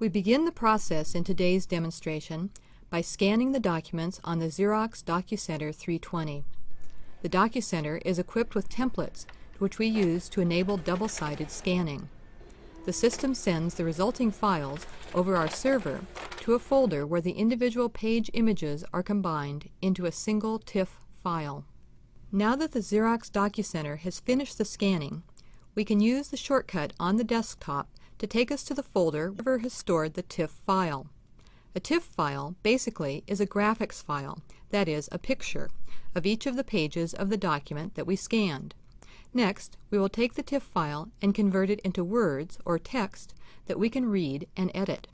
We begin the process in today's demonstration by scanning the documents on the Xerox DocuCenter 320. The DocuCenter is equipped with templates which we use to enable double-sided scanning. The system sends the resulting files over our server to a folder where the individual page images are combined into a single TIFF file. Now that the Xerox DocuCenter has finished the scanning, we can use the shortcut on the desktop to take us to the folder where has stored the TIFF file. A TIFF file basically is a graphics file, that is, a picture, of each of the pages of the document that we scanned. Next, we will take the TIFF file and convert it into words or text that we can read and edit.